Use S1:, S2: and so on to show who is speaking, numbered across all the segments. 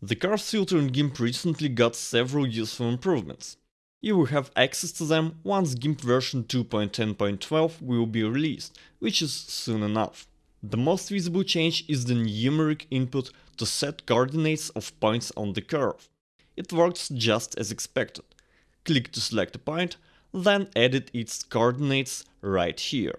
S1: The curve filter in GIMP recently got several useful improvements. You will have access to them once GIMP version 2.10.12 will be released, which is soon enough. The most visible change is the numeric input to set coordinates of points on the curve. It works just as expected. Click to select a point, then edit its coordinates right here.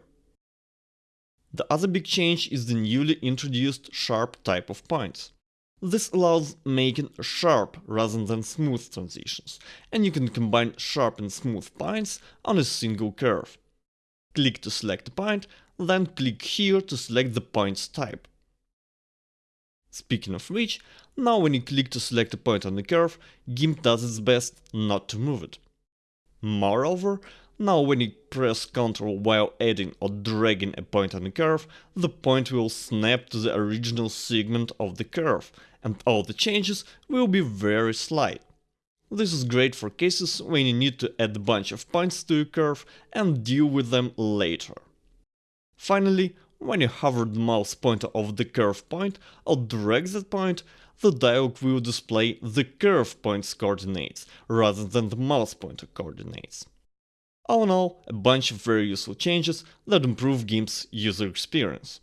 S1: The other big change is the newly introduced sharp type of points. This allows making sharp rather than smooth transitions, and you can combine sharp and smooth points on a single curve. Click to select a point, then click here to select the point's type. Speaking of which, now when you click to select a point on the curve, GIMP does its best not to move it. Moreover, now when you press Ctrl while adding or dragging a point on the curve, the point will snap to the original segment of the curve, and all the changes will be very slight. This is great for cases when you need to add a bunch of points to a curve and deal with them later. Finally, when you hover the mouse pointer over the curve point or drag that point, the dialog will display the curve point's coordinates rather than the mouse pointer coordinates. All in all, a bunch of very useful changes that improve GIMP's user experience.